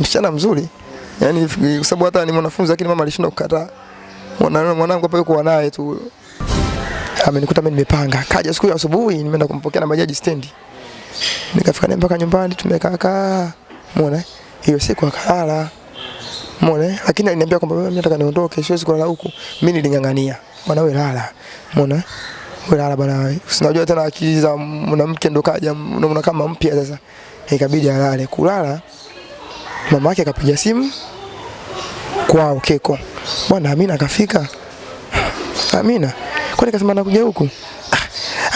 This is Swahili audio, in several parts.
msichana mzuri. Yaani kwa sababu hata ni mwanafunzi lakini mama alishindwa kukataa. Mwana mwanangu hapa yuko naye tu. Amenikuta mimi nimepanga. Kaja siku ya asubuhi nimeenda kumpokea na bajaji stendi. Nikafika naye mpaka nyumbani tumekaa kaa. Umeona? Hiyo siku akalala. Umeona? Lakini aliniambia kwamba mimi nataka niondoke, siwezi kulala huku. Mimi niling'ang'ania. Bwana wewe lala. Umeona? Wewe lala bwana. Usinajua tena akili za mwanamke ndo kaja unaona kama mpya sasa. Ikabidi alale. Kulala mama yake akapiga simu kwao Keko. Bwana Amina akafika. Amina. Kwani kasema anakuja huku? Ah,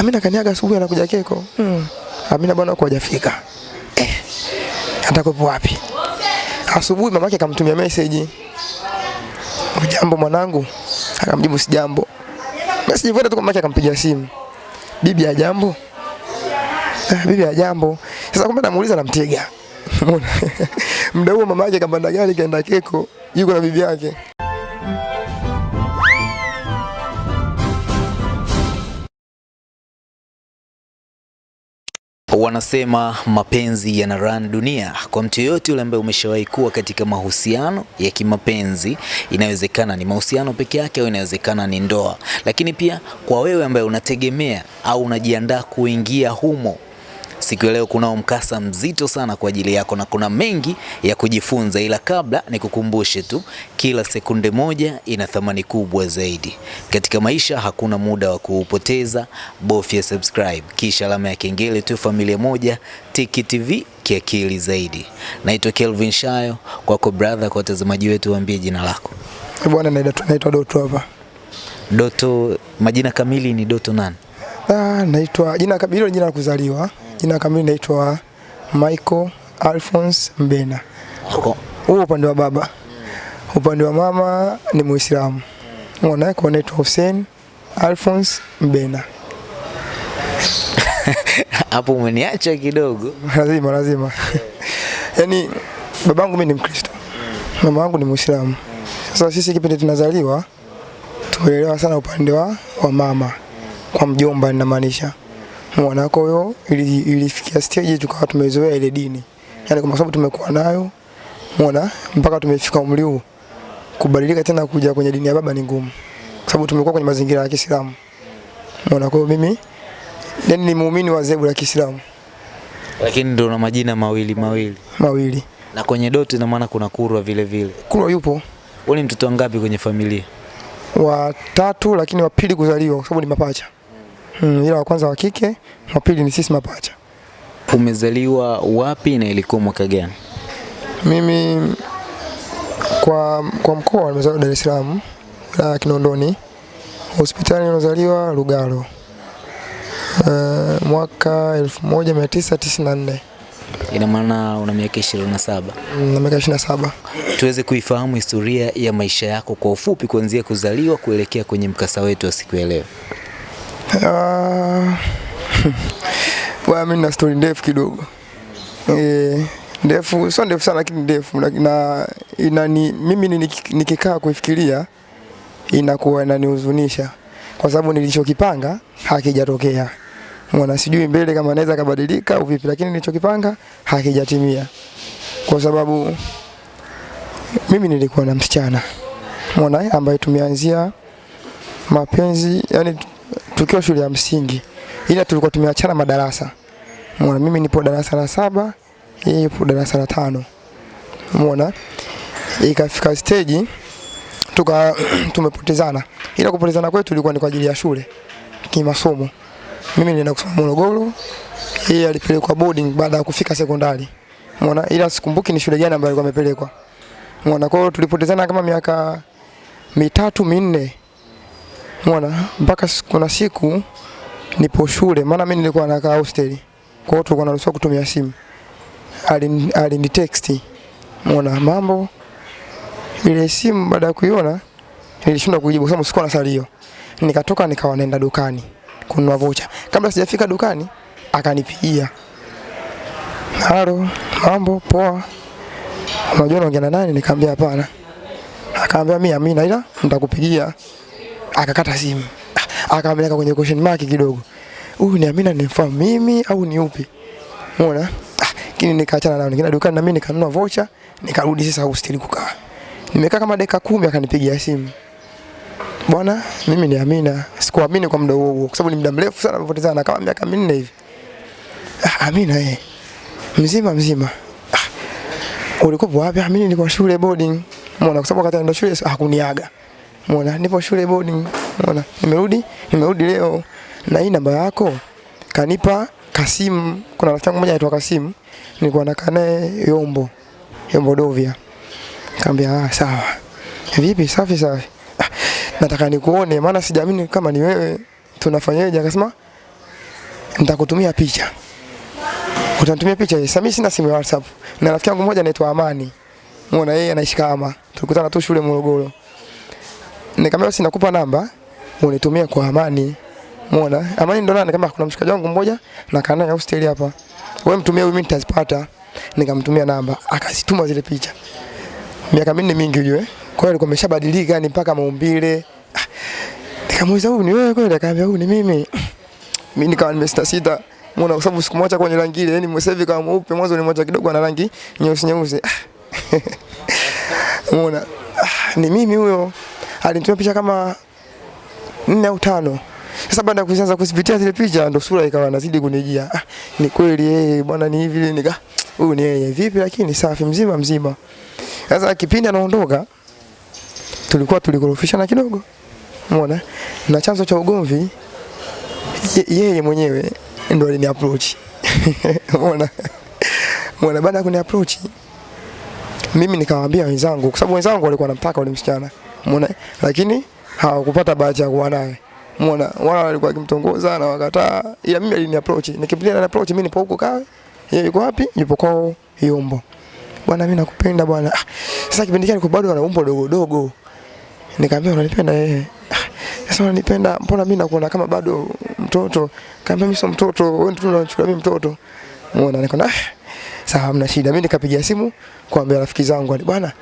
Amina kaniaga asubuhi anakuja Keko. Hmm. Amina bwana huko hajafika. Eh. Atakuwa wapi? Asubuhi mamake akamtumia message. Ujambo mwanangu? Akamjibu si jambo. basi jivuta tu mamake akampigia simu. Bibi ya jambo? Ah, bibi ya jambo. Sasa kumbe namuuliza namtega. Umeona? Muda huo mama yake kapanda gari kaenda Keko, yuko na bibi yake. Wanasema mapenzi yana run dunia. Kwa mtu yoyote yule ambaye umeshawahi kuwa katika mahusiano ya kimapenzi, inawezekana ni mahusiano peke yake au inawezekana ni ndoa, lakini pia kwa wewe ambaye unategemea au unajiandaa kuingia humo Siku ya leo kunao mkasa mzito sana kwa ajili yako na kuna mengi ya kujifunza, ila kabla nikukumbushe tu, kila sekunde moja ina thamani kubwa zaidi katika maisha. Hakuna muda wa kuupoteza, bofya subscribe kisha alama ya kengele tu. Familia moja Tiki TV kiakili zaidi. Naitwa Kelvin Shayo, kwako brother. Kwa watazamaji wetu, waambie jina lako. Bwana naitwa naitwa Doto hapa. Doto, majina kamili ni Doto nani? Ah, naitwa jina kamili jina la kuzaliwa. Jina kamili naitwa Michael Alphonse Mbena. Huo upande wa baba. Upande wa mama ni Muislamu. Unaona kwa anaitwa Hussein Alphonse Mbena. Hapo umeniacha kidogo. lazima lazima. Yaani babangu mimi ni Mkristo. Mama wangu ni Muislamu. Sasa sisi kipindi tunazaliwa tuelewa sana upande wa, wa mama kwa mjomba ninamaanisha. Umeona kwa hiyo ili, ilifikia stage tukawa tumezoea ile dini. Yaani kwa sababu tumekuwa nayo umeona mpaka tumefika umri huu kubadilika tena kuja kwenye dini ya baba ni ngumu. Kwa sababu tumekuwa kwenye mazingira ya Kiislamu. Umeona kwa hiyo mimi yani ni muumini wa zebu la Kiislamu Lakini ndio na majina mawili mawili. mawili. Na kwenye doti, na maana kuna Kurwa vile vile. Kurwa yupo Wewe ni mtoto wangapi kwenye familia? wa tatu lakini wa pili kuzaliwa kwa sababu ni mapacha. Mm, ila wa kwanza wa kike, wa pili ni sisi mapacha. Umezaliwa wapi na ilikuwa mwaka gani? Mimi kwa kwa mkoa nimezaliwa Dar es Salaam, wilaya ya Kinondoni. Hospitali nilozaliwa Lugalo. Uh, mwaka 1994 Ina maana una miaka 27. na miaka 27. Tuweze kuifahamu historia ya maisha yako kwa ufupi kuanzia kuzaliwa kuelekea kwenye mkasa wetu wa siku ya leo. Ah, mimi na story ndefu kidogo. Eh, ndefu sio ndefu sana lakini ndefu na, ina, inani mimi niki- nikikaa kuifikiria inakuwa inanihuzunisha kwa sababu nilichokipanga hakijatokea. Mwana sijui mbele kama naweza kabadilika au vipi, lakini nilichokipanga hakijatimia kwa sababu mimi nilikuwa na msichana mwana ambaye tumeanzia mapenzi yani tukiwa shule ya msingi, ila tulikuwa tumeachana madarasa. Umeona, mimi nipo darasa la saba, yeye yupo darasa la tano. Umeona, ikafika stage tuka tumepotezana, ila kupotezana kwetu ilikuwa ni kwa ajili ya shule kimasomo. Mimi nilienda kusoma Morogoro, yeye alipelekwa boarding baada ya kufika sekondari. Umeona, ila sikumbuki ni shule gani ambayo alikuwa amepelekwa. Umeona, kwa hiyo tulipotezana kama miaka mitatu minne Umeona, mpaka kuna siku nipo shule, maana mimi nilikuwa nakaa hostel. Kwa hiyo tulikuwa naruhusiwa kutumia simu. Alini alini text. Umeona mambo ile simu baada ya kuiona nilishindwa kujibu sababu sikuwa na salio. Nikatoka nikawa naenda dukani kununua vocha. Kabla sijafika dukani akanipigia. Halo, mambo poa. Unajua naongea na nani? Nikamwambia hapana. Akaambia mimi Amina ila nitakupigia akakata simu akapeleka kwenye question mark kidogo huyu ni Amina nimfahamu mimi au ni upi umeona ah, lakini nikaachana nao, nikaenda dukani na mimi nikanunua voucher, nikarudi sasa hosteli kukaa. Nimekaa kama dakika kumi akanipigia simu. Bwana, mimi ni Amina. Sikuamini kwa muda huo huo kwa sababu ni muda mrefu sana tumepotezana kama miaka minne hivi. Ah, Amina eh. Mzima mzima. Ah, ulikuwa wapi? Ah, mimi nilikuwa shule boarding. Umeona kwa sababu wakati naenda shule hakuniaga. Umeona nipo shule boarding. Mwana, nimerudi, nimerudi leo na hii namba yako kanipa Kasimu. Kuna rafiki yangu mmoja anaitwa Kasimu. Nilikuwa nakaa naye Yombo. Yombo Dovia. Kaambia ah, sawa. Vipi? Safi safi. Ah, nataka nikuone maana sijaamini kama ni wewe. Tunafanyaje? Akasema nitakutumia picha. Utanitumia picha. Sasa mimi sina simu ya WhatsApp. Na rafiki yangu mmoja anaitwa Amani. Muona yeye anaishi kama. Tulikutana tu shule Morogoro. Nikamwambia basi nakupa namba unitumie kwa Amani. Muona? Amani ndo nani kama kuna mshikaji wangu mmoja na kana ya hostel hapa. Wewe mtumie mimi nitazipata. Nikamtumia namba, akazituma zile picha. Miaka minne mingi ujue. Kwa hiyo alikuwa ameshabadilika ni mpaka maumbile. Ah, Nikamuuliza huyu ni wewe kweli? Akaambia huyu ni mimi. Mimi nikawa nimesita sita. Muona kwa sababu sikumwacha kwenye rangi ile, yani mwesevi kama mweupe mwanzo ni mwacha kidogo ana rangi nyeusi nyeusi. Muona? Ah, ni mimi huyo. Alinitumia picha kama nne au tano. Sasa baada ya kuanza kuzipitia zile picha ndo sura ikawa nazidi kunijia. Ah, ni kweli yeye bwana ni hivi nika huyu ni yeye vipi lakini safi mzima mzima. Sasa kipindi anaondoka tulikuwa tulikorofishana kidogo. Umeona? Na chanzo cha ugomvi yeye mwenyewe ndo alini approach. Umeona? Umeona baada ya kuni approach mimi nikamwambia wenzangu kwa sababu wenzangu walikuwa wanamtaka yule msichana. Umeona? Lakini hawakupata bahati ya kuwa naye. Umeona? Wao walikuwa wakimtongoza na wakataa. Ila mimi alini approach. Nikimpilia na approach mimi nipo huko kawe. Yeye yuko wapi? Yupo kwao Yombo. Bwana mimi nakupenda bwana. Ah, sasa kipindi kile bado ana umbo dogo dogo. Nikamwambia unanipenda yeye. Ah, Sasa unanipenda mbona mimi nakuona kama bado mtoto? Kaambia mimi sio mtoto, wewe ndio unachukua mimi mtoto. Umeona nikaona ah, sawa hamna shida. Mimi nikapigia simu kuambia rafiki zangu bwana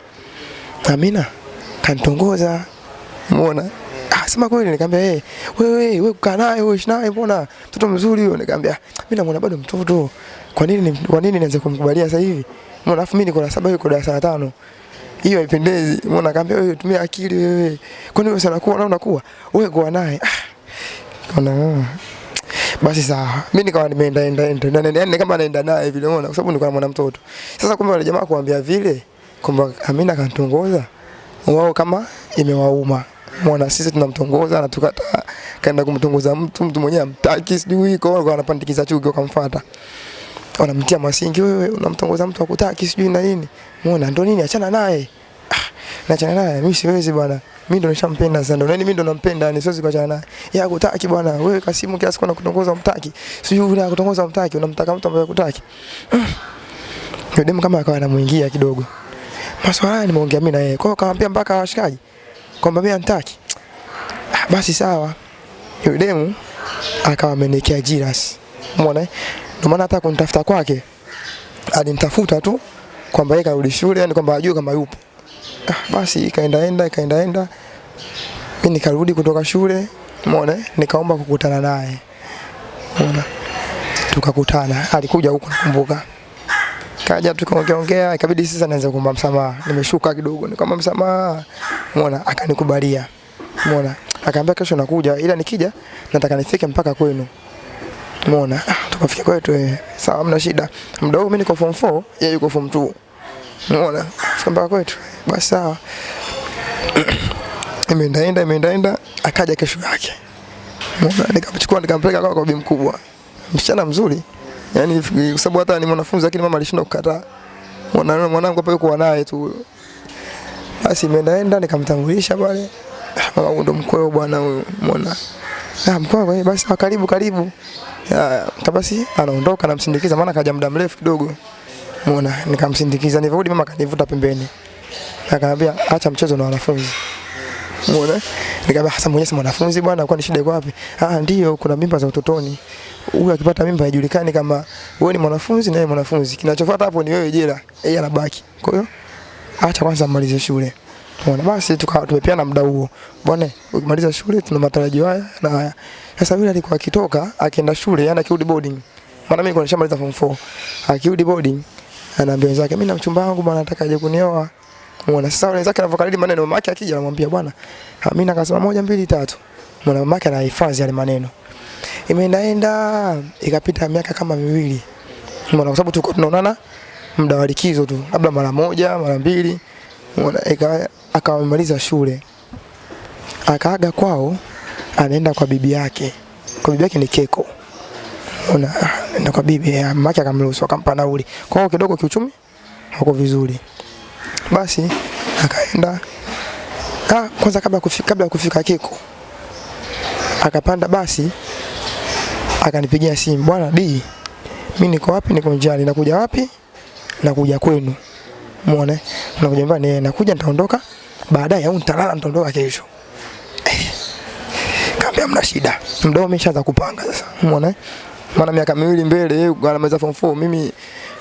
Amina kanitongoza. Umeona? Ah, sema kweli nikamwambia hey, wewe wewe kukaa naye wewe naye mbona mtoto mzuri huyo nikamwambia mimi namuona bado mtoto. Kwa nini kwa nini nianze kumkubalia sasa hivi? Mbona afu mimi niko na saba yuko darasa la tano. Hiyo haipendezi. Mbona nikamwambia wewe tumia akili wewe. Kwa nini usana kuwa na unakuwa? Wewe kwa naye. Kuna ah. Basi sawa. Mimi nikawa nimeenda enda enda yani kama naenda naye vile umeona kwa sababu nilikuwa na mwana mtoto. Sasa kumbe wale jamaa kuambia vile kwamba Amina kantongoza wao kama imewauma. mwana sisi tunamtongoza na tukata kaenda kumtongoza mtu mtu mwenyewe amtaki sijui kwa hiyo wanapandikiza chuki wakamfuata. Wanamtia masingi wewe unamtongoza mtu akutaki sijui na nini. Umeona ndo nini achana naye. Ah, naachana naye mimi siwezi bwana. Mimi ndo nishampenda sana. nani mimi ndo nampenda yani siwezi kuachana naye. Yeye akutaki bwana. Wewe Kasimu kiasi kwa kutongoza mtaki Sijui yule akutongoza mtaki unamtaka mtu ambaye akutaki Yule demu kama akawa anamuingia kidogo. Maswala haya nimeongea mimi na yeye. Kwa hiyo akamwambia mpaka washikaji kwamba mimi antaki. Ah, basi sawa. Yule demu akawa amenekea jiras. Umeona? Ndio maana hata kunitafuta kwake alinitafuta tu kwamba yeye karudi shule, yani kwamba ajue kama yupo. Ah, basi ikaendaenda ikaendaenda, mimi nikarudi kutoka shule, umeona, nikaomba kukutana naye, umeona, tukakutana. Alikuja huko nakumbuka, kaja tukaongeaongea, ikabidi sasa naanza kuomba msamaha. Nimeshuka kidogo, nikamwomba msamaha, umeona, akanikubalia, umeona, akaambia kesho nakuja, ila nikija nataka nifike mpaka kwenu. Umeona? Ah, tukafika kwetu eh. Sawa, hamna shida. Muda huu mimi niko form 4, yeye yuko form 2. Umeona? Fika mpaka kwetu. Basi sawa. Imeendaenda imeendaenda akaja kesho yake. Umeona? Nikamchukua nikampeleka kwa bibi mkubwa. Msichana mzuri. Yaani kwa sababu hata ni mwanafunzi lakini mama alishindwa kukataa. Mwana mwanangu hapa yuko naye tu. Basi imeendaenda nikamtambulisha pale. Mama ndo mkweo bwana huyu. Umeona? Ah, mkweo kwa basi ah, karibu karibu. Ya, kabasi anaondoka namsindikiza maana kaja muda mrefu kidogo. Umeona? Nikamsindikiza nilivyorudi mama kanivuta pembeni. Akaniambia acha mchezo na wanafunzi. Umeona? Nikamwambia hasa mwenyewe mwanafunzi bwana, kwa ni shida iko wapi? Ah, ndio kuna mimba za utotoni. Huyu akipata mimba haijulikani kama wewe ni mwanafunzi na yeye mwanafunzi. Kinachofuata hapo ni wewe jela, yeye anabaki. Kwa hiyo acha kwanza amalize shule. Umeona? Basi tumepeana muda huo. Bwana, ukimaliza shule tuna matarajio haya na haya. Sasa yule alikuwa akitoka akienda shule, yani akirudi boarding. Maana mimi nilikuwa nishamaliza form 4. Akirudi boarding anaambia wenzake mimi na mchumba wangu bwana nataka aje kunioa. Muona sasa wenzake anavyokariri maneno mama yake akija anamwambia bwana Amina akasema moja mbili tatu. Mwana mama yake anahifadhi yale maneno. Imeendaenda ikapita miaka kama miwili. Muona kwa sababu tulikuwa tunaonana muda wa likizo tu, labda mara moja, mara mbili. Ika akamaliza shule. Akaaga kwao anaenda kwa bibi yake. Kwa bibi yake ni Keko. Una anaenda kwa bibi mama yake akamruhusu akampa nauli. Kwa hiyo kidogo kiuchumi hako vizuri. Basi akaenda ah, kwanza kabla kufika, kabla kufika Keko akapanda basi akanipigia simu, bwana D, mimi niko wapi? Niko njiani. Nakuja wapi? Nakuja kwenu. Muone, nakuja nyumbani, eh, nakuja nitaondoka baadaye au nitalala nitaondoka kesho. kambi Kaambia mna shida. Mdomo umeshaanza kupanga sasa. Muone? Maana miaka miwili mbele yeye anamaliza form 4 mimi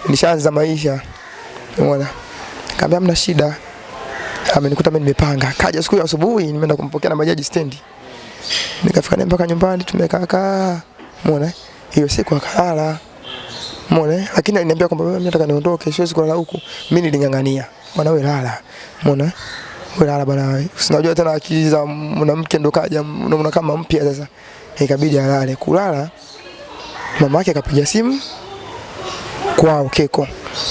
nishaanza maisha. Umeona? Kaambia mna shida. Amenikuta mimi nimepanga. Kaja siku ya asubuhi nimeenda kumpokea na majaji stendi. Nikafika naye mpaka nyumbani tumekaa kaa. Umeona? Hiyo siku akalala. Muone Lakini aliniambia kwamba mimi nataka niondoke, siwezi kulala huku. Mimi niling'ang'ania. Bwana wewe lala. Muone lala bwana Sinajua tena akili za mwanamke ndo kaja unaona kama mpya sasa. Ikabidi alale. Kulala mama yake akapiga simu kwao Keko.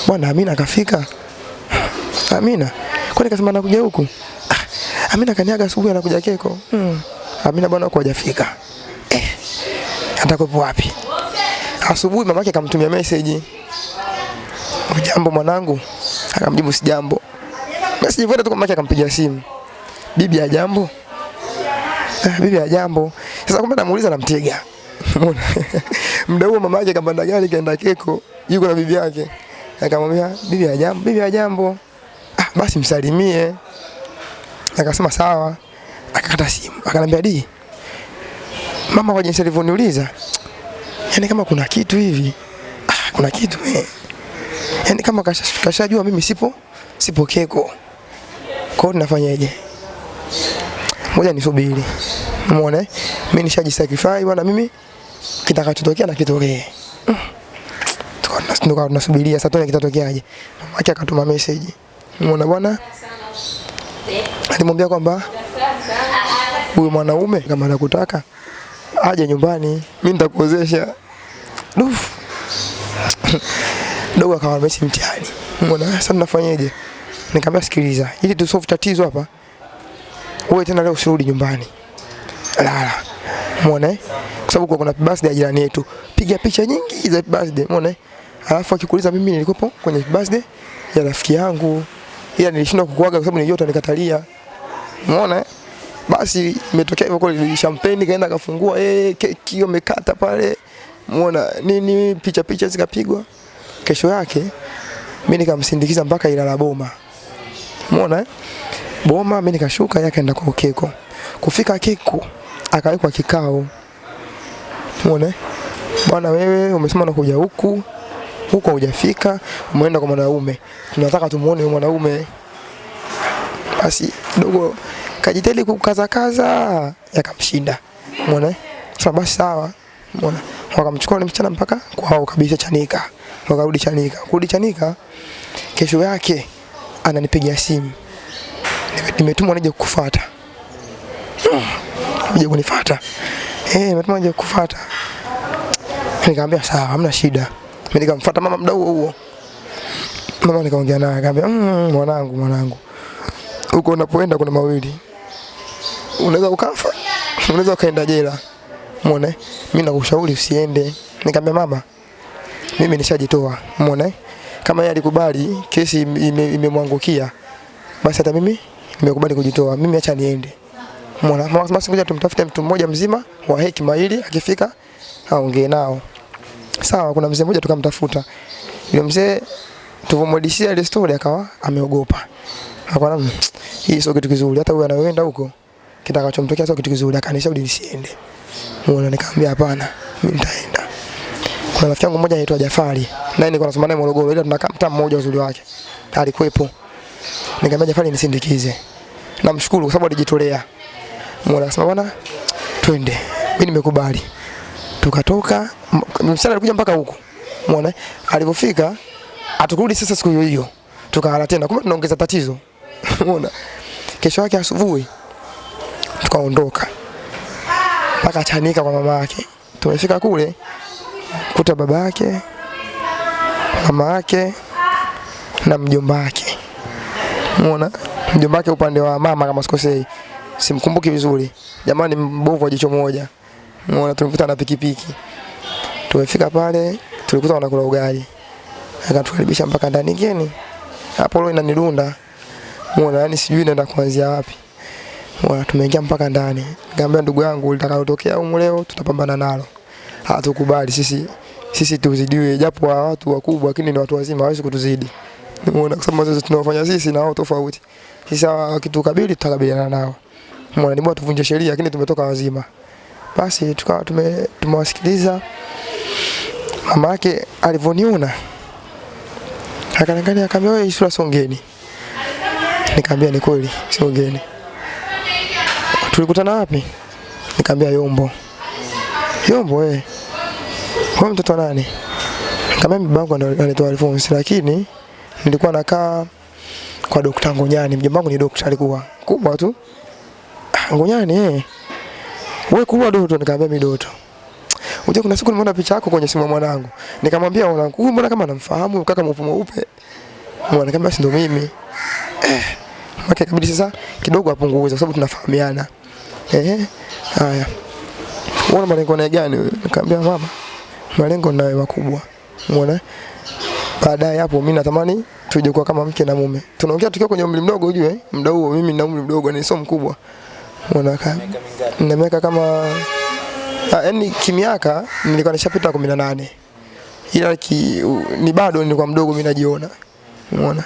Bwana Amina akafika. Amina. Kwani kasema anakuja huku? Ah, Amina kaniaga asubuhi anakuja Keko. Hmm. Amina bwana huko hajafika. Eh. Atakuwa wapi? Asubuhi mama yake akamtumia message. Ujambo mwanangu? Akamjibu si jambo. Message ifuata tu mama yake akampigia simu. Bibi ya jambo? Ah, bibi ya jambo. Sasa kumbe namuuliza namtega. Muda huo mama yake kapanda gari kaenda Keko, yuko na bibi yake. Akamwambia bibi ya bibi ya. Ah, basi msalimie. Akasema sawa. Akakata simu. Akanambia di. Mama kwa jinsi alivyoniuliza. Yaani kama kuna kitu hivi. Ah, kuna kitu eh. Yaani kama kasha- kashajua mimi sipo sipo Keko. Kwa hiyo tunafanyaje? Ngoja nisubiri. Umeona? eh? Mimi nishajisacrifice bwana mimi kitakachotokea na kitokee. Mm. Tukawa tunas- tunasubiria sasa tuone kitatokeaje. Mama akatuma message. Umeona bwana? Alimwambia kwamba huyu mwanaume kama anakutaka aje nyumbani, mimi nitakuozesha. Dufu. Dogo akawa mesi mtihani. Umeona? Sasa tunafanyaje? Nikamwambia sikiliza, ili tusolve tatizo hapa. Wewe tena leo usirudi nyumbani. Lala. Umeona? Kwa sababu kuna birthday ya jirani yetu. Piga picha nyingi za birthday, umeona? Alafu akikuuliza mimi nilikuwepo kwenye birthday ya rafiki yangu. Ila nilishindwa kukuaga kwa sababu nilijua nikatalia. Umeona? eh? Basi imetokea hivyo kwa champagne kaenda akafungua eh keki hiyo imekata pale. Umeona nini picha picha zikapigwa. Kesho yake mimi nikamsindikiza mpaka Ilala Boma. Umeona? eh? Boma mimi nikashuka yake aenda kwa Keko. Kufika Keko akawekwa kikao. Umeona? eh? Bwana wewe umesema unakuja huku huko hujafika, umeenda kwa mwanaume. Tunataka tumuone huyo mwanaume. Basi kidogo kajitahidi kukaza kaza yakamshinda. Umeona? Sasa basi sawa. Umeona? Wakamchukua yule msichana mpaka kwao kabisa Chanika. Wakarudi Chanika. Kurudi Chanika kesho yake ananipigia simu. Nime- Nimetumwa nije kukufuata. nije kunifuata. Eh, nimetumwa nije kukufuata. Nikamwambia sawa, hamna shida. Mimi nikamfuata mama mdau huo huo. Mama nikaongea naye akamwambia mmm, mwanangu mwanangu. Huko unapoenda kuna mawili. Unaweza ukafa, unaweza ukaenda jela. Muone, Mimi nakushauri usiende. Nikamwambia mama, mimi nishajitoa. Muone, Kama yeye alikubali kesi imemwangukia ime- basi hata mimi nimekubali kujitoa. Mimi acha niende. Muone, Mama basi ngoja tumtafute mtu mmoja mzima wa hekima ili akifika aongee nao. Sawa, kuna mzee mmoja tukamtafuta. Yule mzee tulivyomwadisia ile story akawa ameogopa. Akawa "Mm, hii sio kitu kizuri, hata huyu anayoenda huko kitakachomtokea sio kitu kizuri, akanishauri nisiende. Muona, nikamwambia hapana, mimi nitaenda. Kuna rafiki yangu mmoja anaitwa Jafari, naye nilikuwa nasoma naye Morogoro, ila tunakaa mtaa mmoja uzuri wake. Alikuwepo. Nikamwambia Jafari nisindikize. Namshukuru kwa sababu alijitolea. Muona, akasema bwana, twende. Mimi nimekubali tukatoka msala alikuja mpaka huku umeona alipofika atukurudi sasa siku hiyo hiyo. Tukalala tena. Kumbe tunaongeza tatizo. umeona Kesho yake asubuhi tukaondoka mpaka Chanika kwa mama yake. Tumefika kule kuta baba yake, mama yake na mjomba wake. Umeona? Mjomba wake upande wa mama kama sikosei. Simkumbuki vizuri. Jamani mbovu wa jicho moja. Umeona tulikuta na pikipiki. Tumefika pale tulikuta wanakula ugali. Akatukaribisha mpaka ndani geni. Hapo leo inanidunda. Umeona yani sijui naenda kuanzia wapi. Umeona tumeingia mpaka ndani. Nikamwambia ndugu yangu litakalotokea huko leo tutapambana nalo. Hatukubali sisi sisi tuzidiwe japo wa watu wakubwa lakini ni watu wazima hawezi kutuzidi. Umeona kwa sababu sisi tunaofanya sisi na wao tofauti. Sisi hawa wakitukabili tutakabiliana nao. Umeona ni bora tuvunje sheria lakini tumetoka wazima. Basi tukawa tumewasikiliza mama yake alivyoniona akaniangalia akaambia, wewe Isura songeni. Nikamwambia ni kweli songeni. Tulikutana wapi? Nikamwambia Yombo. Yombo eh. Wewe mtoto nani? Nikamwambia babangu ndo anaitwa Alphonse lakini nilikuwa nakaa kwa Dr. Ngonyani. Mjomba wangu ni daktari alikuwa kubwa tu. "Ah, Ngonyani eh. Wewe kubwa Doto nikamwambia mimi Doto. Unajua kuna siku nimeona picha yako kwenye simu ya mwanangu. Nikamwambia mwanangu, huyu mbona kama anamfahamu kaka mweupe mweupe. Mwana nikamwambia si ndo mimi. Eh. Maka kabidi sasa kidogo apunguze kwa sababu tunafahamiana. Eh. Haya. Unaona malengo na gani? Nikamwambia mama, malengo nayo makubwa. Umeona? Baadaye hapo mimi natamani tuje kuwa kama mke na mume. Tunaongea tukiwa kwenye umri mdogo ujue, muda huo mimi na umri mdogo ni sio mkubwa. Umeona kama na miaka kama ah, yani kimiaka nilikuwa nishapita 18. Ila ki, u, ni bado nilikuwa mdogo mimi najiona. Umeona?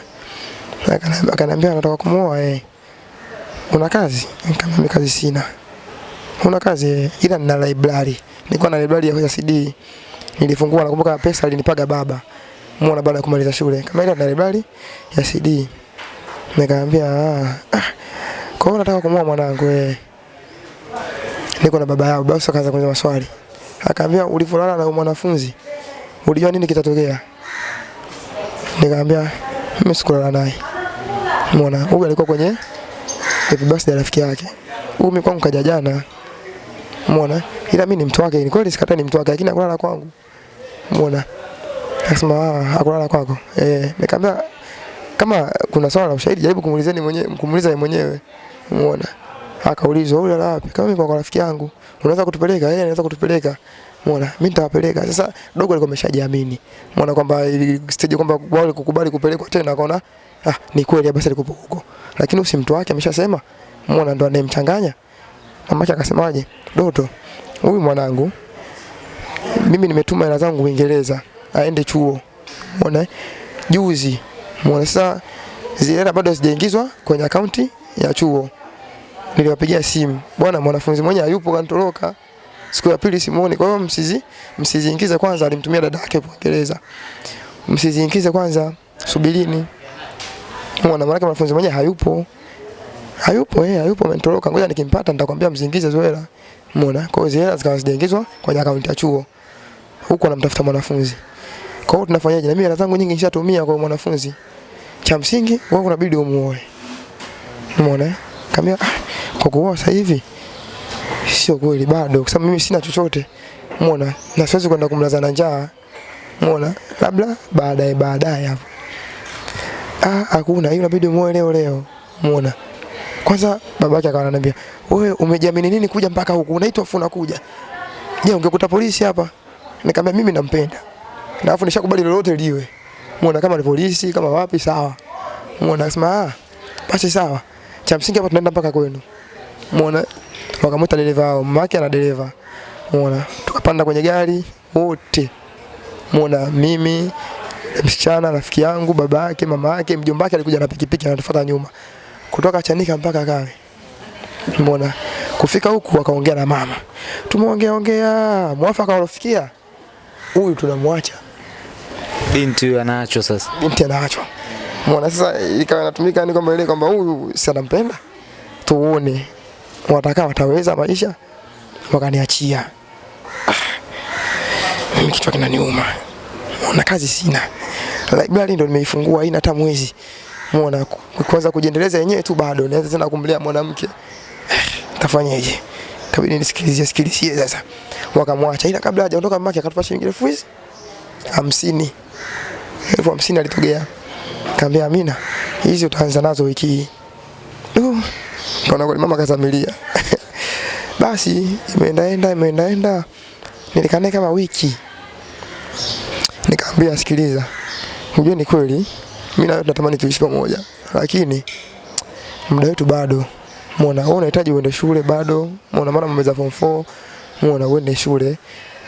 Akaniambia anataka kumuoa eh. Una kazi? Nikamwambia kazi sina. Una kazi ila nina library. Nilikuwa na library ya CD. Nilifungua nakumbuka pesa alinipaga baba. Muona baada ya kumaliza shule. Kama ile na library ya CD. Nikamwambia ah, ah. Kwa hiyo nataka kumuoa mwanangu eh. Niko na baba yao, basi akaanza kuniuliza maswali. Akaambia ulivyolala na mwanafunzi ulijua nini kitatokea? Nikamwambia mimi sikulala naye. Umeona? Huyu alikuwa kwenye happy birthday rafiki yake. Huyu mimi kwangu kaja jana. Umeona? Ila mimi ni mtu wake, ni kweli sikata ni mtu wake lakini akulala kwangu. Umeona? Akasema ah, akulala kwako. Eh, nikamwambia kama kuna swala la ushahidi jaribu kumuulizeni mwenyewe, kumuuliza yeye mwenyewe. Umeona? Akaulizwa wewe la wapi? Kama kwa rafiki yangu, unaweza kutupeleka? Yeye anaweza kutupeleka. Umeona? Mimi nitawapeleka. Sasa dogo alikuwa ameshajiamini. Umeona kwamba stage kwamba wale kukubali kupelekwa tena akaona ah ni kweli basi alikuwa huko. Lakini usi mtu wake ameshasema. Umeona ndo anayemchanganya. Mamake akasemaje? Doto, huyu mwanangu mimi nimetuma hela zangu Uingereza aende chuo. Umeona? Juzi. Umeona sasa zile hela bado hazijaingizwa kwenye akaunti ya chuo. Niliwapigia simu. Bwana mwanafunzi mwenye hayupo kanitoroka. Siku ya pili simuoni. Kwa hiyo msizi msiziingize kwanza alimtumia dada yake Uingereza. Msiziingize kwanza subirini. Mwana maana mwanafunzi mmoja hayupo. Hayupo eh, hayupo amenitoroka. Ngoja nikimpata nitakwambia msiingize zoela. Umeona? Kwa hiyo zile zikawa zijaingizwa kwenye akaunti ya chuo. Huko anamtafuta mwanafunzi. Kwa hiyo tunafanyaje? Na mimi hela zangu nyingi nishatumia kwa mwanafunzi. Cha msingi wewe unabidi umuoe. Umeona? Kamia ah, kwa kuoa sasa hivi sio kweli bado kwa sababu mimi sina chochote. Umeona? Na siwezi kwenda kumlaza na njaa. Umeona? Labda baadaye baadaye hapo. Ah, hakuna, hiyo inabidi muoe leo leo. Umeona? Kwanza babake akawa ananiambia, "Wewe umejiamini nini kuja mpaka huku? Unaitwa afu unakuja. Je, ungekuta polisi hapa?" Nikamwambia mimi nampenda. Na afu nishakubali lolote liwe. Umeona kama ni polisi, kama wapi sawa. Umeona akasema, "Ah, basi sawa. Cha msingi hapa tunaenda mpaka kwenu." Umeona? Wakamwita dereva wao, mama yake ana dereva. Umeona? Tukapanda kwenye gari wote. Umeona mimi msichana rafiki yangu, baba yake, mama yake, mjomba wake alikuja na pikipiki anatufuata nyuma. Kutoka Chanika mpaka Kawe. Umeona? Kufika huku wakaongea na mama. Tumeongea ongea, mwafaka walofikia. Huyu tunamwacha. Binti huyu anaachwa sasa. Binti anaachwa. Umeona sasa ikawa inatumika ni kwamba ile kwamba huyu si anampenda. Tuone watakaa wataweza maisha wakaniachia. Ah, Mimi kichwa kinaniuma. na kazi sina. library ndo nimeifungua haina hata mwezi. muona kwanza kujiendeleza yenyewe tu bado naweza tena kumlea mwanamke. Tafanyaje? Kabidi nisikilizie sikilizie sasa. Wakamwacha ila kabla hajaondoka mamake akatupa shilingi elfu hizi hamsini. Elfu hamsini alitogea. Kaambia Amina, hizi utaanza nazo wiki hii. Kaona kweli mama kazamilia. Basi imeendaenda imeendaenda, nilikaa kama wiki, nikamwambia sikiliza, unajua ni kweli mimi na wewe tunatamani tuishi pamoja, lakini muda wetu bado. Muona wewe unahitaji uende shule bado, muona mara mmeza form 4, muona uende shule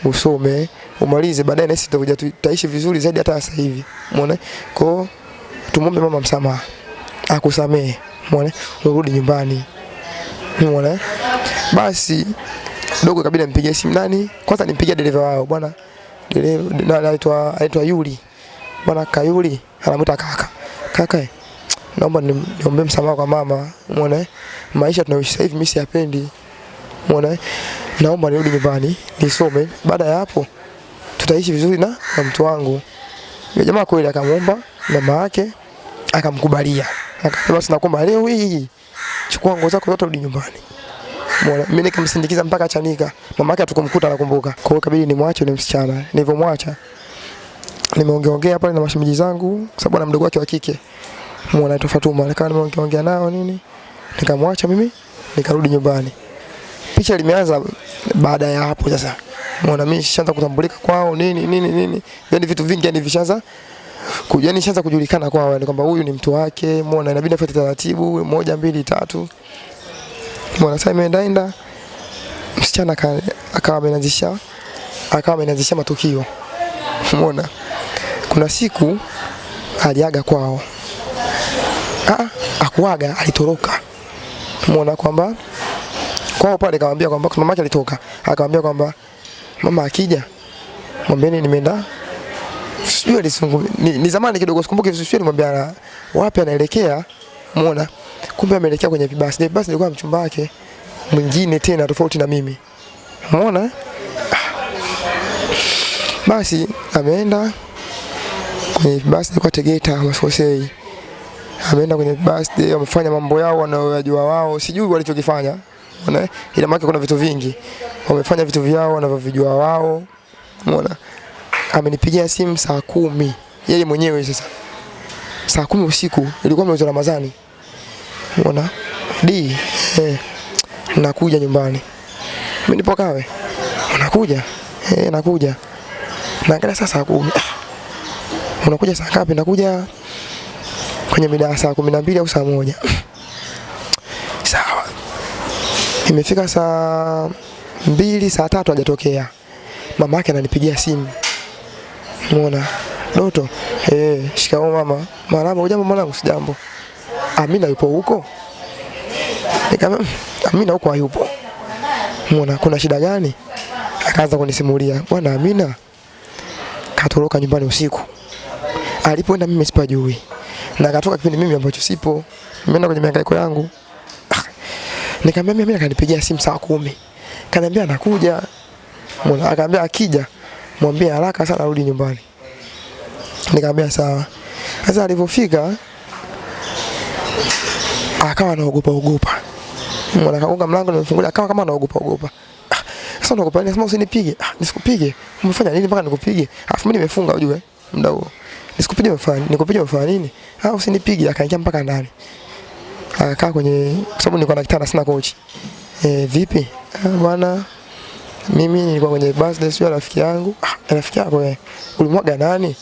usome umalize, baadaye nasi tutakuja tutaishi vizuri zaidi hata sasa hivi. Muona kwa tumombe mama msamaha, akusamehe, muona urudi nyumbani, mwana basi dogo kabila mpigie simu. Nani? Kwanza nimpigia dereva wao. Bwana dereva anaitwa anaitwa Yuli. Bwana Kayuli anamuita kaka. Kaka eh, naomba niombe msamaha kwa mama. Eh? maisha tunayoishi sasa hivi mimi siyapendi. Eh? naomba nirudi nyumbani nisome. Baada ya hapo tutaishi vizuri na, na mtu wangu. Jamaa kweli akamwomba mama yake akamkubalia akasema basi nakuomba leo hii chukua nguo zako zote rudi nyumbani Mbona mimi nikamsindikiza mpaka Chanika. Mama yake hatukumkuta anakumbuka. Kwa hiyo kabidi nimwache ni msichana. Nilivyomwacha nimeongeongea pale na mashemeji zangu kwa sababu ana mdogo wake wa kike. Mbona anaitwa Fatuma. Nikawa nimeongeongea nao nini? Nikamwacha mimi nikarudi nyumbani. Picha limeanza baada ya hapo sasa. Mbona mimi nishaanza kutambulika kwao nini nini nini. Yaani vitu vingi yani vishaanza yani nishaanza kujulikana kwa yani kwamba huyu ni mtu wake. Muona inabidi afuate taratibu moja mbili tatu. Bwana sasa imeendaenda msichana aka- akawa amenanzisha akawa amenanzisha matukio. Umeona? Kuna siku aliaga kwao. Ah, akuaga alitoroka. Umeona kwamba kwao pale akamwambia kwamba mama yake alitoka. Akamwambia kwamba mama akija mwambieni nimeenda sijui alisungu ni, ni zamani kidogo sikumbuki vizuri sijui alimwambia wapi anaelekea. muona Kumbe ameelekea kwenye vibasi. Ile basi ilikuwa mchumba wake mwingine tena tofauti na mimi. muona Basi ameenda kwenye basi ilikuwa Tegeta wasikosei Ameenda kwenye basi wamefanya mambo yao wanayojua wao, sijui walichokifanya. Umeona? Ila maana kuna vitu vingi. Wamefanya vitu vyao wanavyovijua wao. Umeona? Amenipigia simu saa kumi yeye mwenyewe sasa. Saa kumi usiku ilikuwa mwezi wa Ramadhani. unaona D eh, nakuja nyumbani. Mimi nipo Kawe. Unakuja? Eh, nakuja. Naangalia saa saa kumi. Ah, Unakuja saa ngapi? Nakuja kwenye mida saa kumi na mbili au saa moja. Sawa. Imefika saa mbili, saa tatu hajatokea. Mama yake ananipigia simu. Umeona? Doto, eh, shikamoo mama. Marahaba, hujambo mwanangu? Sijambo. Amina yupo huko? Nikamwambia, "Mm, Amina huko hayupo. Umeona kuna shida gani? Akaanza kunisimulia, bwana Amina katoroka nyumbani usiku. Alipoenda mimi sipajui. Na akatoka kipindi mimi ambacho sipo. Nimeenda kwenye mihangaiko yangu. Ah, Nikamwambia mimi akanipigia simu saa kumi. Kaniambia anakuja. Umeona akaambia akija mwambie haraka sana arudi nyumbani. Nikamwambia sawa. Sasa alipofika akawa anaogopa ogopa. Mwana kagonga mlango nimefungulia akawa kama anaogopa ogopa. Ah, Sasa unaogopa nini? Sema usinipige. Ah, nisikupige. Umefanya nini mpaka nikupige? Alafu mimi nimefunga ujue muda huo. Nisikupige umefanya nikupige umefanya nini? Ah, usinipige. Akaingia mpaka ndani. Akakaa kwenye sababu nilikuwa na kitanda sina kochi. Eh, vipi? Ah, bwana mimi nilikuwa kwenye birthday sio rafiki yangu. Ah, rafiki yako wewe. Ulimwaga nani?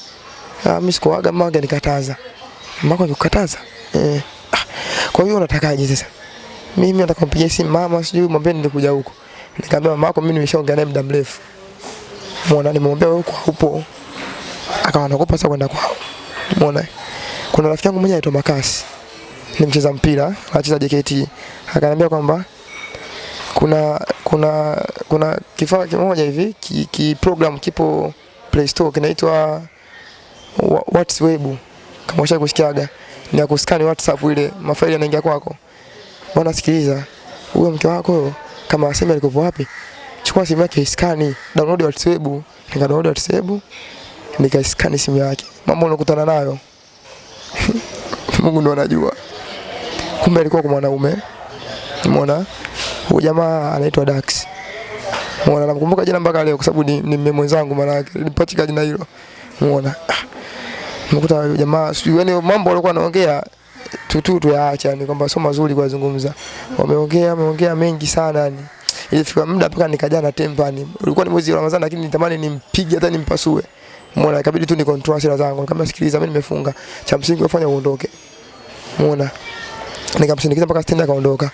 Ah, mimi sikuaga mwaga nikataza. Mama nikukataza? Eh. Ah, kwa hiyo unatakaje sasa? Mimi nataka kumpigia simu mama sijui mwambie nilikuja huko. Nikamwambia mama yako mimi nimeshaongea naye muda mrefu. Muona nimemwambia wewe kwa upo. Akawa anaogopa sasa kwenda kwao. Muona. Kuna rafiki yangu mmoja anaitwa Makasi. Ni mcheza mpira, anacheza JKT. Akaniambia kwamba kuna kuna kuna kifaa kimoja hivi ki, ki program kipo Play Store kinaitwa Wa- WhatsApp kama ushawahi kusikiaga ni ya kuskani WhatsApp ile mafaili yanaingia kwako. Bwana sikiliza, huyo mke wako kama aseme alikopo wapi, chukua simu yake iskani, download WhatsApp. Nika download WhatsApp, nikaiskani simu yake. Mambo unakutana nayo. Mungu ndo anajua. Kumbe alikuwa kwa mwanaume. Umeona? Huyu jamaa anaitwa Dax. Muona namkumbuka jina mpaka leo kwa sababu ni, ni mmemwe mwenzangu maana yake. Nilipatika jina hilo. Muona. Nimekuta jamaa sijui yani mambo walikuwa wanaongea tu tu tuyaacha yani kwamba sio mazuri kuyazungumza. Wameongea wameongea mengi sana yani. Ilifika muda mpaka nikaja na tempa ni. Ulikuwa ni mwezi wa Ramadhani lakini nitamani nimpige hata nimpasue. Muona Ikabidi tu ni control hasira zangu. Nikamwambia sikiliza mimi nimefunga. Cha msingi ufanye uondoke. Muona. Nikamsindikiza mpaka stendi akaondoka.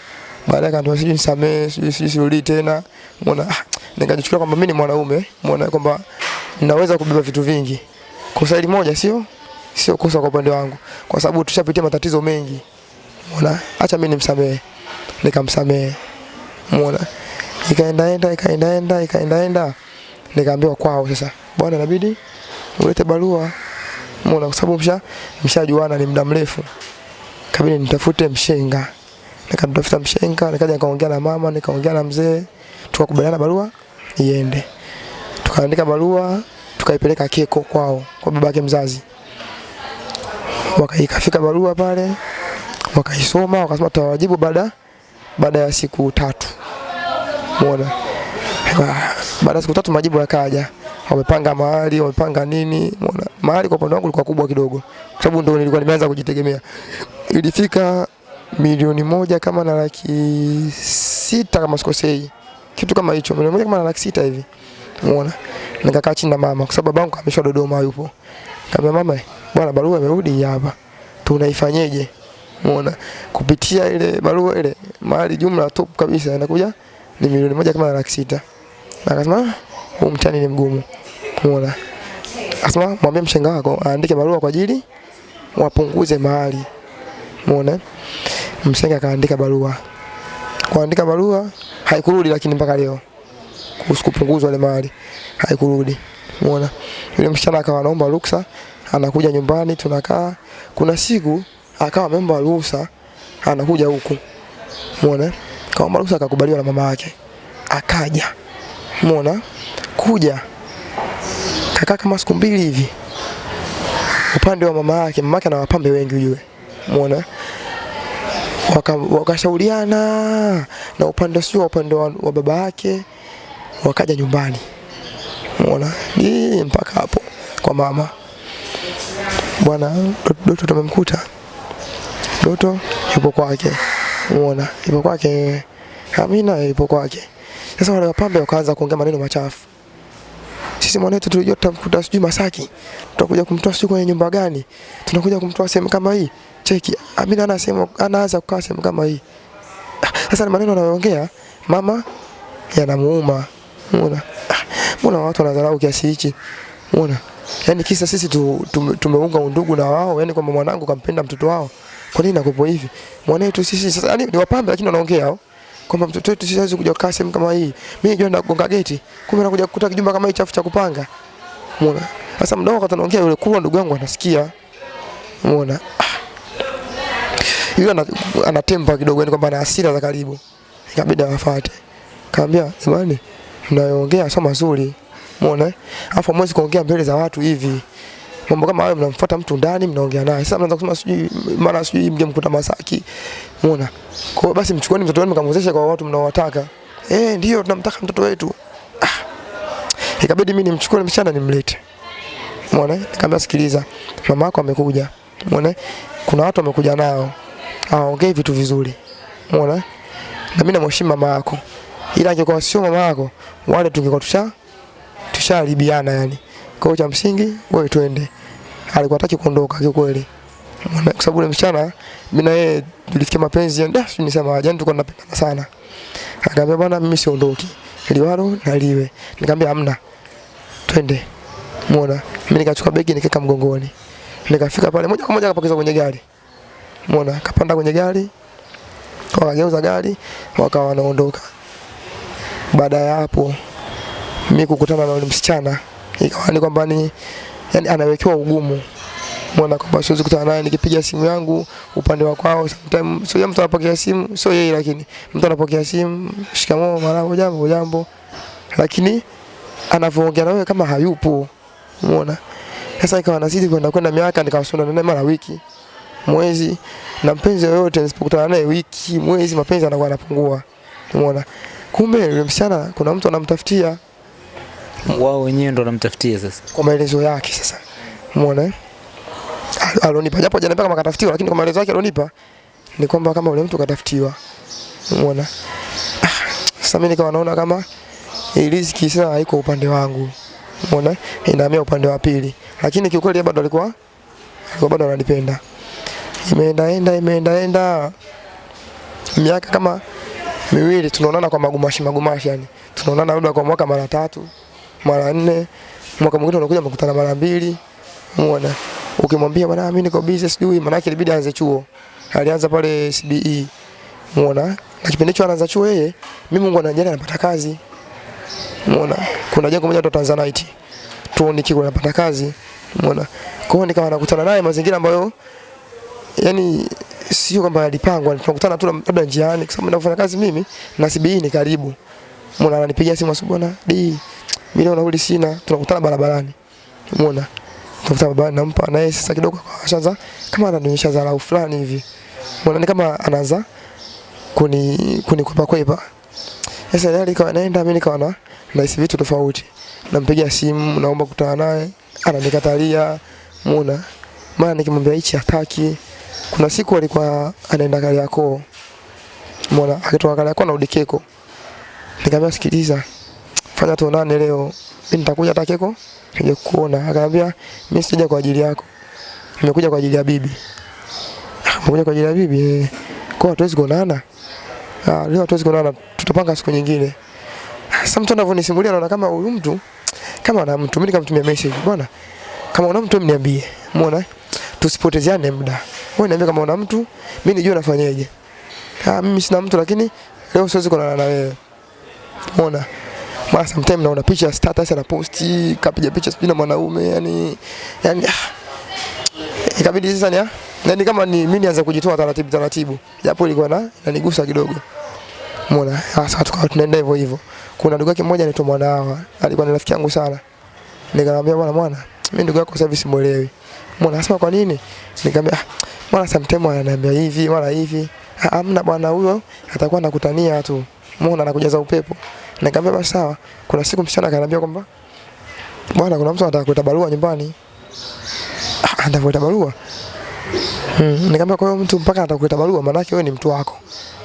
Baadaye akaniambia sijui nisamee, sijui sijui sirudi tena. Umeona? Ah, nikajichukulia kwamba mimi ni mwanaume, umeona kwamba naweza kubeba vitu vingi. Kosa hili moja sio sio kosa kwa upande wangu kwa sababu tushapitia matatizo mengi. Umeona? Acha mimi nimsamehe. Nikamsamehe. Umeona? Ikaendaenda ikaendaenda ikaendaenda nikaambiwa kwao sasa. Bwana inabidi ulete barua. Umeona? Kwa sababu msha mshajuana ni muda mrefu. Kabidi nitafute mshenga. Nikamtafuta mshenga, nikaja nikaongea na mama, nikaongea na mzee, tukakubaliana barua iende. Tukaandika barua, tukaipeleka Keko kwao, kwa babake mzazi. Wakaikafika barua pale, wakaisoma, wakasema tutawajibu baada baada ya siku tatu. Umeona? Ah, Baada ya siku tatu majibu yakaja. Wamepanga mahali, wamepanga nini? Muona? Mahali kwa upande wangu ilikuwa kubwa kidogo. Kwa sababu ndio nilikuwa nimeanza kujitegemea. Ilifika milioni moja kama na laki sita kama sikosei. Kitu kama hicho, milioni moja kama na laki sita hivi. Umeona? Nikakaa chini na mama kwa sababu babangu ameshwa Dodoma yupo. Nikamwambia mama, bwana barua imerudi hapa. Tunaifanyeje? Umeona? Kupitia ile barua ile mahali jumla top kabisa inakuja ni milioni moja kama na laki sita. Akasema "Ah, huu mtani ni mgumu. Umeona? Akasema mwambie mshenga wako aandike barua kwa ajili wapunguze mahali. Umeona? Mshenga akaandika barua. Kuandika barua haikurudi lakini mpaka leo. Kuhusu kupunguzwa ile mali haikurudi. Umeona? Yule msichana akawa anaomba ruksa, anakuja nyumbani tunakaa. Kuna siku akawa ameomba ruhusa anakuja huku. Umeona? Kaomba ruhusa akakubaliwa na mama yake. Akaja. Umeona? Kuja. Kakaa kama siku mbili hivi. Upande wa mama yake, mama yake ana wapambe wengi ujue. Umeona? Waka- wakashauriana na upande sio upande wa, wa baba yake wakaja nyumbani. Umeona? Hii mpaka hapo kwa mama. Bwana Doto tumemkuta. Doto yupo kwake. Umeona? Yupo kwake. Amina yupo kwake. Sasa wale wapambe wakaanza kuongea maneno machafu. Sisi mwanetu tulijua tutamkuta sijui Masaki. Tutakuja kumtoa sijui kwenye nyumba gani. Tunakuja kumtoa sehemu kama hii. Cheki. Amina anasema anaanza kukaa sehemu kama hii. Sasa ni maneno anayoongea mama yanamuuma. Unaona? Mbona watu wanadharau kiasi hichi? Unaona? Yaani kisa sisi tu, tu, tumeunga undugu na wao, yani kwamba mwanangu kampenda mtoto wao. Kwa nini nakupo hivi? Mwanetu sisi sasa yani ni wapambe lakini wanaongea hao. Kwamba mtoto wetu sisi kuja kukaa sehemu kama hii. Mimi najua nagonga geti. Kumbe nakuja kukuta kijumba kama hii chafu cha kupanga. Unaona? Sasa mdogo wakati anaongea yule kubwa ndugu yangu anasikia. Umeona? Yule ana, anatempa kidogo yani kwamba ana hasira za karibu. Ikabidi awafuate. Kaambia, "Jamani, mnayoongea sio mazuri." Umeona? Alafu mwezi kuongea mbele za watu hivi. Mambo kama hayo mnamfuata mtu ndani mnaongea naye. Sasa mnaanza kusema sijui mara sijui mngemkuta Masaki. Umeona? Kwa hiyo basi mchukueni mtoto wenu mkamwezeshe kwa watu mnaowataka. Eh, ndio tunamtaka mtoto wetu. Ah. Ikabidi mimi nimchukue msichana nimlete. Umeona? Nikamwambia sikiliza, mama yako amekuja. Umeona? Kuna watu wamekuja nao. Hawaongei vitu vizuri. Umeona? Na mimi namheshimu mama yako. Ila angekuwa sio mama yako, wale tungekuwa tusha tushaharibiana yani. Kwa cha msingi wewe twende. Alikuwa hataki kuondoka kiukweli. Umeona? Kwa sababu yule msichana mimi na yeye tulifikia mapenzi yani, da, ni nisema jana tulikuwa tunapendana sana. Akaambia bwana, mimi siondoki. Liwalo na liwe. Nikamwambia hamna. Twende. Umeona? Mimi nikachukua begi nikaweka mgongoni. Nikafika pale moja kwa moja akapokeza kwenye gari. Umeona? Kapanda kwenye gari. Wakageuza gari, wakawa wanaondoka. Baada ya hapo mimi kukutana na yule msichana ikawa ni kwamba ni yani anawekewa ugumu. Umeona kwamba siwezi kukutana naye nikipiga simu yangu upande wa kwao sometimes sio mtu anapokea simu sio yeye lakini mtu anapokea simu shikamoo marahaba jambo jambo lakini anavyoongea na wewe kama hayupo. Umeona? Sasa ikawa nazidi kwenda kwenda miaka nikawasiliana naye mara wiki, mwezi na mpenzi yoyote nisipokutana naye wiki, mwezi, mapenzi yanakuwa yanapungua. Umeona? Kumbe yule msichana kuna mtu anamtafutia Wao wenyewe ndo wanamtafutia sasa. kwa maelezo yake sasa. Umeona? alionipa Alonipa japo hajaniambia kama katafutiwa lakini kwa maelezo yake alonipa ni kwamba kama yule mtu katafutiwa. Umeona? Ah, Sasa mimi nikawa naona kama riziki sasa haiko upande wangu. Umeona? Inahamia upande wa pili. Lakini kiukweli bado alikuwa alikuwa bado ananipenda. Imeenda enda imeenda enda miaka kama miwili tunaonana kwa magumashi magumashi yani. Tunaonana labda kwa mwaka mara tatu, mara nne. Mwaka mwingine unakuja mkutana mara mbili. Umeona? Ukimwambia bwana mimi niko busy sijui maana yake ilibidi aanze chuo. Alianza pale CBE. Umeona? Na kipindi hicho anaanza chuo yeye, mimi Mungu anajali anapata kazi. Umeona? Kuna jengo moja tu Tanzanite. Tuoni kiko anapata kazi. Umeona? Kwa hiyo nikawa nakutana naye mazingira ambayo yani sio kwamba alipangwa, tunakutana tu labda njiani kwa sababu nafanya kazi mimi na CBE ni karibu. Mbona ananipigia simu asubuhi bwana, "Di, mimi nauli sina." Tunakutana barabarani. Umeona? Tunakutana barabarani nampa na yeye sasa kidogo ashaanza kama ananionyesha dharau fulani hivi. Umeona ni kama anaanza kuni kunikwepa kwepa. Sasa ndio alikuwa naenda mimi nikawa na nahisi vitu tofauti. Nampigia simu naomba kutana naye, ananikatalia. Umeona? Maana nikimwambia hichi hataki. Kuna siku alikuwa anaenda Kariakoo. Umeona? Akitoka Kariakoo na Udikeko. Nikamwambia sikiliza, fanya tuonane leo. Mimi nitakuja hata keko nije kuona. Akaniambia mimi sija kwa ajili yako. Nimekuja kwa ajili ya bibi. Nimekuja kwa ajili ya bibi. eh. Kwa hatuwezi kuonana. Ah, leo hatuwezi kuonana, tutapanga siku nyingine. Sasa mtu anavyonisimulia naona kama huyu mtu kama ana mtu, mimi nikamtumia message, bwana, kama una mtu mniambie. Umeona? Tusipotezeane muda. Wewe niambie kama una mtu, mimi nijue nafanyaje. Ah, mimi sina mtu lakini leo siwezi kuonana na wewe. Umeona? Mara sometimes naona picha status ana post, kapiga picha sijui na mwanaume, yani yani ah, ikabidi sasa ni ah, ni kama ni mimi nianza kujitoa taratibu taratibu. Japo ilikuwa na inanigusa kidogo. Umeona? Sasa tukawa tunaenda hivyo hivyo. Kuna ndugu yake mmoja anaitwa Mwanawa, alikuwa ni rafiki yangu sana. Nikamwambia bwana mwana, mimi ndugu yako sasa hivi simuelewi. Mbona anasema kwa nini? Nikamwambia ah, mwana sometimes ananiambia hivi, wala hivi. Ah, Hamna bwana huyo atakuwa anakutania tu. Mbona anakujaza upepo? Nikamwambia basi sawa. Kuna siku msichana akaniambia kwamba bwana kuna mtu anataka kuleta barua nyumbani. Ah, anataka kuleta barua. Mm, nikamwambia kwa hiyo mtu mpaka anataka kuleta barua maana yake wewe ni mtu wako.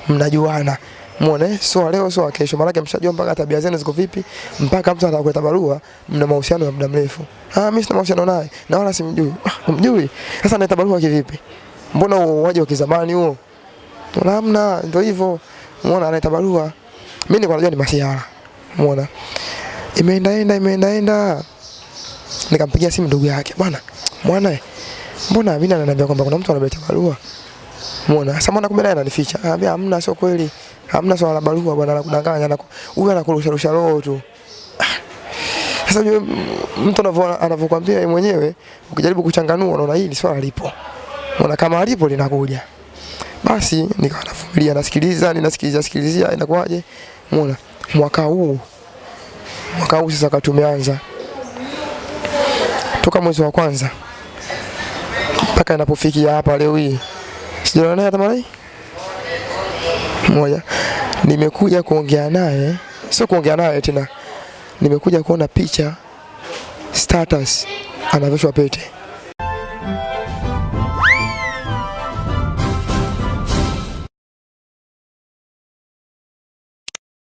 Mnajuana. Muone sio leo sio kesho maana mshajua mpaka tabia zenu ziko vipi mpaka mtu atakuleta kuleta barua mna mahusiano ya muda mrefu. Ah mimi sina mahusiano naye na wala simjui. Ah mjui. Sasa naleta barua kivipi? Mbona uoaji wa kizamani huo? Hamna ndio hivyo. Umeona analeta barua. Mimi nilikuwa najua ni masiara. Umeona? Imeenda enda imeenda enda. Nikampigia simu ndugu yake. Bwana, mwana mbona mimi ananiambia kwamba kuna mtu anabeta barua? Umeona? Sasa mbona kumbe naye ananificha? Anambia hamna sio kweli. Hamna swala la barua bwana anakudanganya na huyu anakurusha rusha roho tu. Sasa yule mtu anavyo anavyokuambia yeye mwenyewe ukijaribu kuchanganua unaona hili swala lipo. Unaona kama alipo linakuja. Basi nikawa navumilia nasikiliza ninasikiliza sikilizia inakuwaje? Umeona? Mwaka huu mwaka huu sasa tumeanza toka mwezi wa kwanza mpaka inapofikia hapa leo hii sijaona naye hata mara hii moja. Nimekuja kuongea naye, sio kuongea naye tena, nimekuja kuona picha status anavyoshwa pete.